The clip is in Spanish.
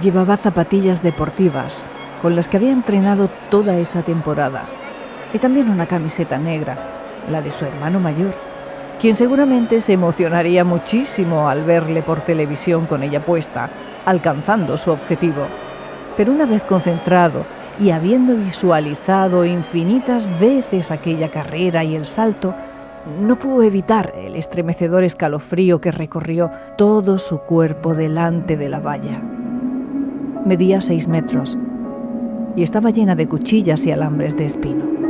Llevaba zapatillas deportivas, con las que había entrenado toda esa temporada, y también una camiseta negra, la de su hermano mayor, quien seguramente se emocionaría muchísimo al verle por televisión con ella puesta, alcanzando su objetivo. Pero una vez concentrado y habiendo visualizado infinitas veces aquella carrera y el salto, no pudo evitar el estremecedor escalofrío que recorrió todo su cuerpo delante de la valla. Medía seis metros y estaba llena de cuchillas y alambres de espino.